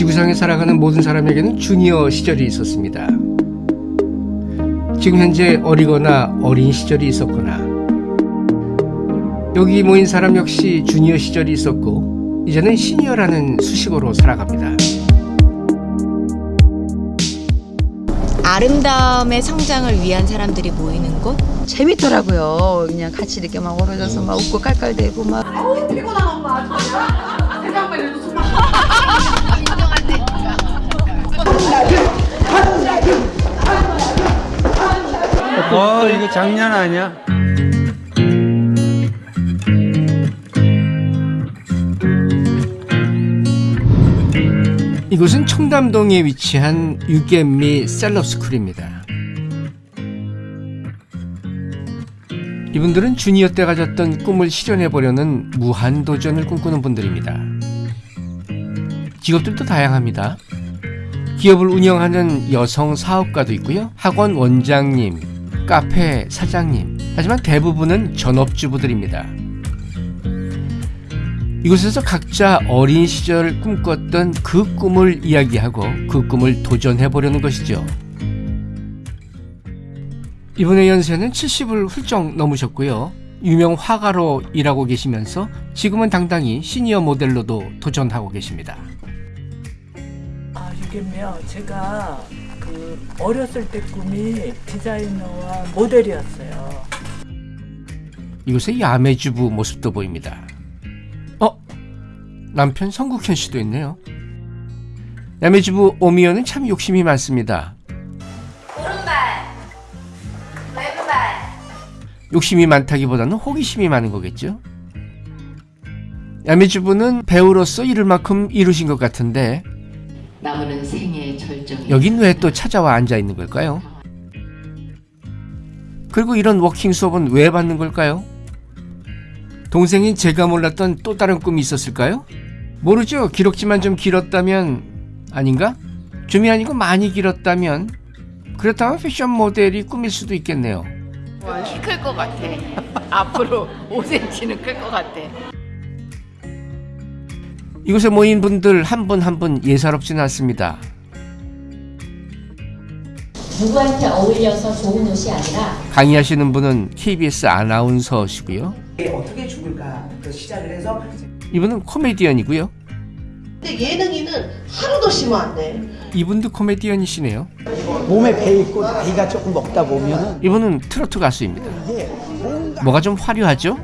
지구상에 살아가는 모든 사람에게는 주니어 시절이 있었습니다. 지금 현재 어리거나 어린 시절이 있었거나 여기 모인 사람 역시 주니어 시절이 있었고 이제는 시니어라는 수식어로 살아갑니다. 아름다움의 성장을 위한 사람들이 모이는 곳? 재밌더라고요. 그냥 같이 이렇게 막 어우러져서 막 웃고 깔깔대고 막. 어 이거 장난 아니야? 이곳은 청담동에 위치한 유겜미 셀럽스쿨입니다. 이분들은 주니어 때 가졌던 꿈을 실현해보려는 무한도전을 꿈꾸는 분들입니다. 직업들도 다양합니다. 기업을 운영하는 여성 사업가도 있고요. 학원 원장님, 카페 사장님. 하지만 대부분은 전업주부들입니다. 이곳에서 각자 어린 시절 꿈꿨던 그 꿈을 이야기하고 그 꿈을 도전해보려는 것이죠. 이분의 연세는 70을 훌쩍 넘으셨고요. 유명 화가로 일하고 계시면서 지금은 당당히 시니어 모델로도 도전하고 계십니다. 아, 이게요. 제가 그 어렸을 때 꿈이 디자이너와 모델이었어요. 이곳에 야매주부 모습도 보입니다. 어? 남편 성국현 씨도 있네요. 야매주부 오미연은 참 욕심이 많습니다. 욕심이 많다기보다는 호기심이 많은 거겠죠? 야매주부는 배우로서 이룰 만큼 이루신 것 같은데 남은 생애의 절정이 여긴 왜 또 찾아와 앉아 있는 걸까요? 그리고 이런 워킹 수업은 왜 받는 걸까요? 동생인 제가 몰랐던 또 다른 꿈이 있었을까요? 모르죠. 기록지만 좀 길었다면 아닌가? 좀이 아니고 많이 길었다면 그렇다면 패션 모델이 꿈일 수도 있겠네요. 클것 같아. 앞으로 5cm는 클 것 같아. 이곳에 모인 분들 한 분 한 분 예사롭지는 않습니다. 누구한테 어울려서 좋은 옷이 아니라 강의하시는 분은 KBS 아나운서시고요. 어떻게 죽을까 그 시작을 해서 이분은 코미디언이고요. 근데 예능인은 하루도 쉬면 안 돼. 이분도 코미디언이시네요. 몸에 배 있고 나이가 조금 먹다 보면은 이분은 트로트 가수입니다. 뭐가 좀 화려하죠?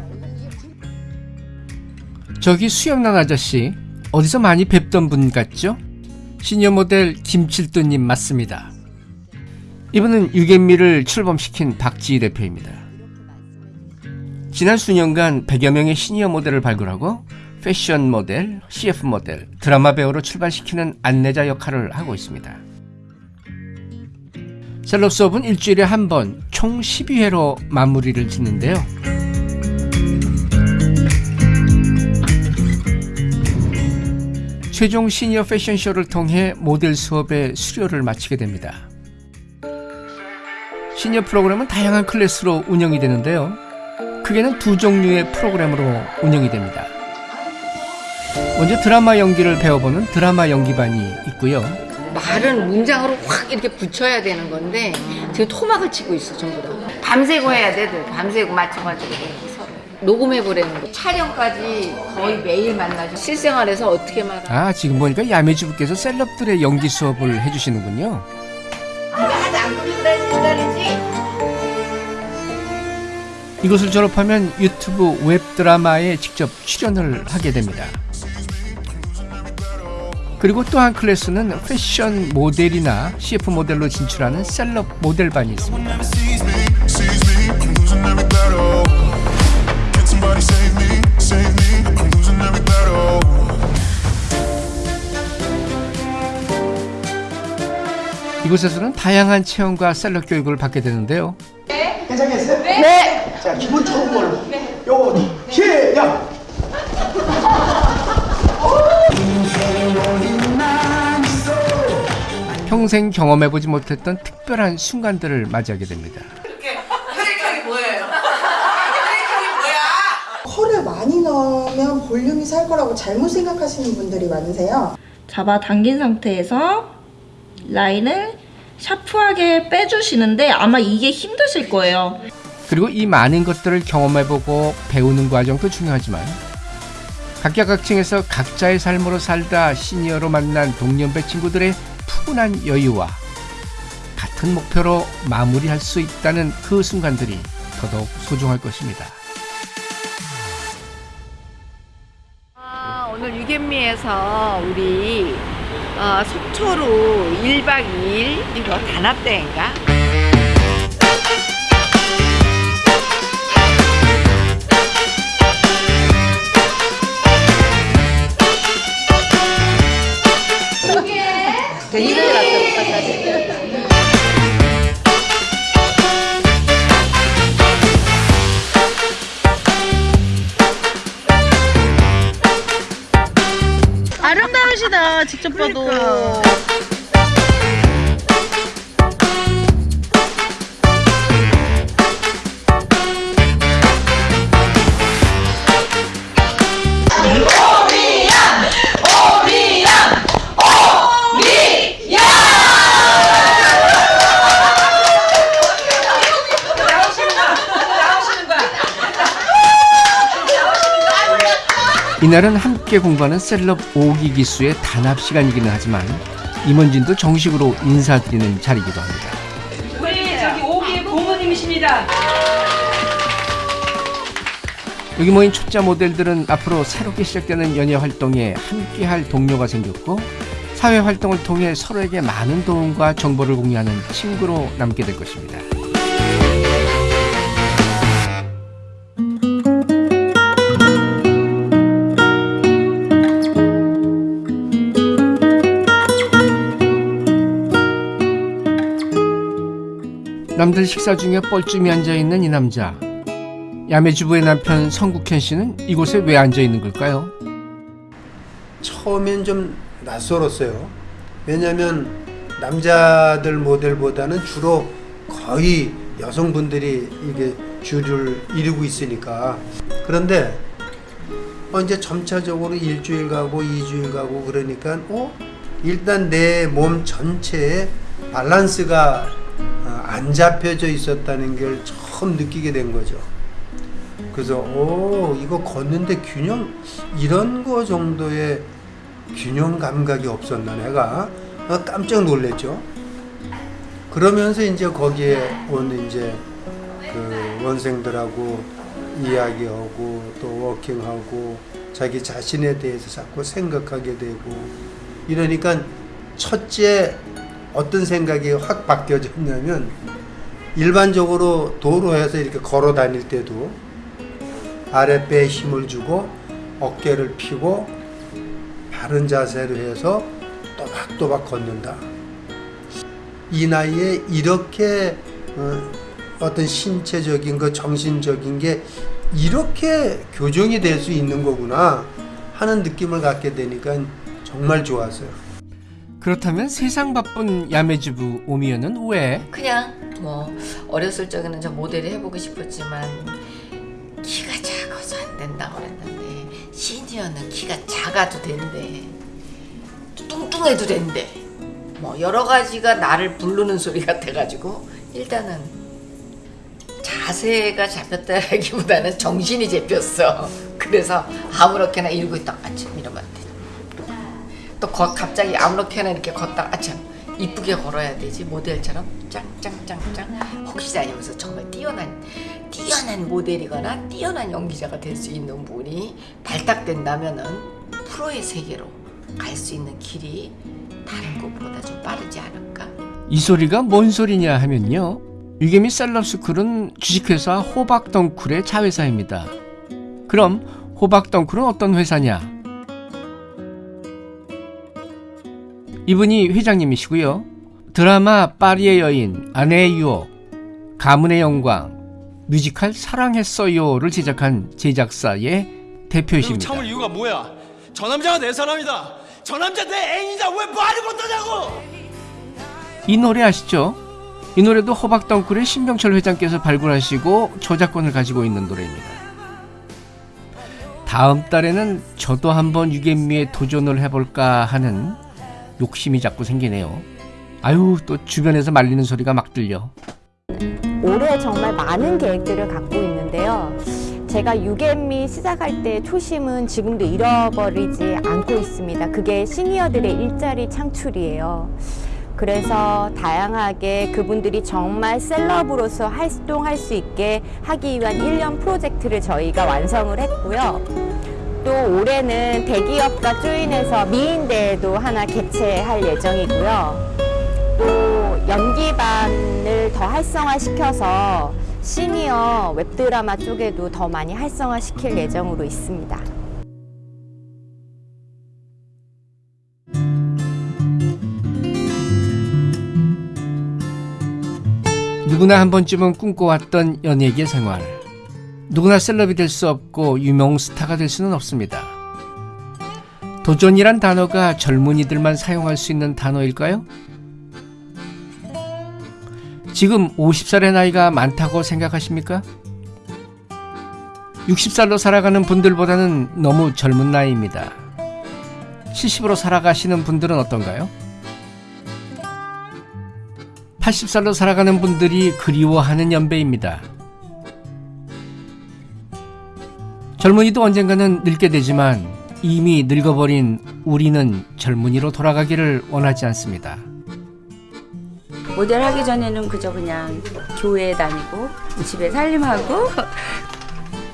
저기 수염난 아저씨 어디서 많이 뵙던 분 같죠? 시니어 모델 김칠도님 맞습니다. 이분은 유겐미를 출범시킨 박지희 대표입니다. 지난 수년간 100여 명의 시니어 모델을 발굴하고 패션 모델, CF 모델, 드라마 배우로 출발시키는 안내자 역할을 하고 있습니다. 셀럽 수업은 일주일에 한 번 총 12회로 마무리를 짓는데요. 최종 시니어 패션쇼를 통해 모델 수업의 수료를 마치게 됩니다. 시니어 프로그램은 다양한 클래스로 운영이 되는데요. 크게는 두 종류의 프로그램으로 운영이 됩니다. 먼저 드라마 연기를 배워보는 드라마 연기반이 있고요. 말은 문장으로 확 이렇게 붙여야 되는 건데 지금 토막을 치고 있어 전부 다. 밤새고 해야 돼, 늘. 밤새고 맞춰가지고. 녹음해 보라는 거. 촬영까지 거의 매일 만나죠. 실생활에서 어떻게 말하? 아 지금 보니까 야매주부께서 셀럽들의 연기 수업을 해주시는군요. 이곳을 졸업하면 유튜브 웹드라마에 직접 출연을 하게 됩니다. 그리고 또 한 클래스는 패션 모델이나 CF 모델로 진출하는 셀럽 모델반이 있습니다. 이곳에서는 다양한 체험과 셀럽 교육을 받게 되는데요. 괜찮겠어요? 네. 자 기본 좋은 걸로. 요거 시작. 평생 경험해보지 못했던 특별한 순간들을 맞이하게 됩니다. 컬을 많이 넣으면 볼륨이 살 거라고 잘못 생각하시는 분들이 많으세요. 잡아당긴 상태에서 라인을 샤프하게 빼주시는데 아마 이게 힘드실 거예요. 그리고 이 많은 것들을 경험해보고 배우는 과정도 중요하지만 각계각층에서 각자의 삶으로 살다 시니어로 만난 동년배 친구들의 푸근한 여유와 같은 목표로 마무리할 수 있다는 그 순간들이 더더욱 소중할 것입니다. 아, 오늘 유견미에서 우리 어, 속초로 1박 2일 이거 단합대인가? 이날은 함께 공부하는 셀럽 5기 기수의 단합 시간이기는 하지만 임원진도 정식으로 인사드리는 자리이기도 합니다. 우리 저기 오기 고모님이십니다. 여기 모인 초짜 모델들은 앞으로 새롭게 시작되는 연예 활동에 함께할 동료가 생겼고 사회 활동을 통해 서로에게 많은 도움과 정보를 공유하는 친구로 남게 될 것입니다. 남들 식사 중에 뻘쭘히 앉아 있는 이 남자. 야매주부의 남편 성국현 씨는 이곳에 왜 앉아 있는 걸까요? 처음엔 좀 낯설었어요. 왜냐면 남자들 모델보다는 주로 거의 여성분들이 이게 주를 이루고 있으니까. 그런데 어 이제 점차적으로 일주일 가고 이주일 가고 그러니까 어 일단 내 몸 전체에 밸런스가 어, 안 잡혀져 있었다는 걸 처음 느끼게 된 거죠. 그래서 오 이거 걷는데 균형 이런 거 정도의 균형 감각이 없었나 내가 어, 깜짝 놀랐죠. 그러면서 이제 거기에 온 이제 그 원생들하고 이야기하고 또 워킹하고 자기 자신에 대해서 자꾸 생각하게 되고 이러니까 첫째 어떤 생각이 확 바뀌어졌냐면 일반적으로 도로에서 이렇게 걸어 다닐 때도 아랫배에 힘을 주고 어깨를 펴고 바른 자세로 해서 또박또박 걷는다. 이 나이에 이렇게 어, 어떤 신체적인 거 정신적인 게 이렇게 교정이 될 수 있는 거구나 하는 느낌을 갖게 되니까 정말 좋았어요. 그렇다면 세상 바쁜 야매주부 오미연은 왜? 그냥 뭐 어렸을 적에는 저 모델을 해보고 싶었지만 키가 작아서 안 된다고 그랬는데 시니어는 키가 작아도 된대. 뚱뚱해도 된대. 뭐 여러 가지가 나를 부르는 소리 같아가지고 일단은 자세가 잡혔다기보다는 정신이 잡혔어. 그래서 아무렇게나 이러고 있다가 아침 이러면. 또 거- 갑자기 아무렇게나 이렇게 걷다가 아참 이쁘게 걸어야 되지 모델처럼 짱짱짱짱 혹시나 여기서 정말 뛰어난 뛰어난 모델이거나 뛰어난 연기자가 될 수 있는 분이 발탁된다면은 프로의 세계로 갈 수 있는 길이 다른 것보다 좀 빠르지 않을까? 이 소리가 뭔 소리냐 하면요. 유개미 셀럽스쿨은 주식회사 호박덩쿨의 자회사입니다. 그럼 호박덩쿨은 어떤 회사냐? 이분이 회장님이시고요. 드라마 파리의 여인, 아내의 유혹, 가문의 영광, 뮤지컬 사랑했어요를 제작한 제작사의 대표이십니다. 참을 이유가 뭐야? 저 남자가 내 사람이다. 저 남자 내 애인이다. 왜 말을 못하냐고? 이 노래 아시죠? 이 노래도 호박덩쿨의 신병철 회장께서 발굴하시고 저작권을 가지고 있는 노래입니다. 다음 달에는 저도 한번 유개미에 도전을 해볼까 하는 욕심이 자꾸 생기네요. 아유 또 주변에서 말리는 소리가 막 들려. 올해 정말 많은 계획들을 갖고 있는데요. 제가 유개미 시작할 때 초심은 지금도 잃어버리지 않고 있습니다. 그게 시니어들의 일자리 창출이에요. 그래서 다양하게 그분들이 정말 셀럽으로서 활동할 수 있게 하기 위한 1년 프로젝트를 저희가 완성을 했고요. 또 올해는 대기업과 조인해서 미인대회도 하나 개최할 예정이고요. 또 연기반을 더 활성화시켜서 시니어 웹드라마 쪽에도 더 많이 활성화시킬 예정으로 있습니다. 누구나 한 번쯤은 꿈꿔왔던 연예계 생활. 누구나 셀럽이 될 수 없고 유명 스타가 될 수는 없습니다. 도전이란 단어가 젊은이들만 사용할 수 있는 단어일까요? 지금 50살의 나이가 많다고 생각하십니까? 60살로 살아가는 분들보다는 너무 젊은 나이입니다. 70으로 살아가시는 분들은 어떤가요? 80살로 살아가는 분들이 그리워하는 연배입니다. 젊은이도 언젠가는 늙게 되지만 이미 늙어버린 우리는 젊은이로 돌아가기를 원하지 않습니다. 모델 하기 전에는 그저 그냥 교회 다니고 집에 살림하고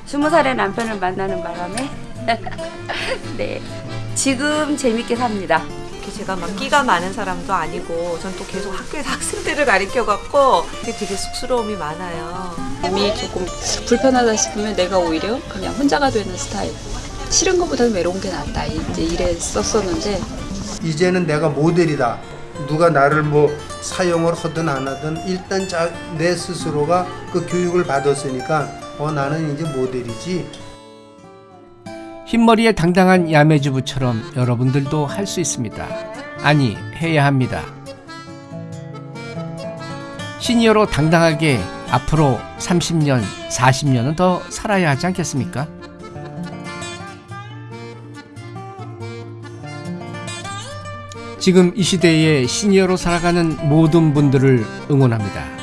스무 살의 남편을 만나는 바람에 네 지금 재밌게 삽니다. 제가 막 끼가 많은 사람도 아니고 전 또 계속 학교에서 학생들을 가르쳐 갖고 되게 쑥스러움이 많아요. 몸이 조금 불편하다 싶으면 내가 오히려 그냥 혼자가 되는 스타일. 싫은 것보다는 외로운 게 낫다. 이제 이랬었었는데 이제는 내가 모델이다. 누가 나를 뭐 사용을 하든 안 하든 일단 자, 내 스스로가 그 교육을 받았으니까 어 나는 이제 모델이지. 흰머리에 당당한 야매주부처럼 여러분들도 할 수 있습니다. 아니, 해야 합니다. 시니어로 당당하게 앞으로 30년, 40년은 더 살아야 하지 않겠습니까? 지금 이 시대에 시니어로 살아가는 모든 분들을 응원합니다.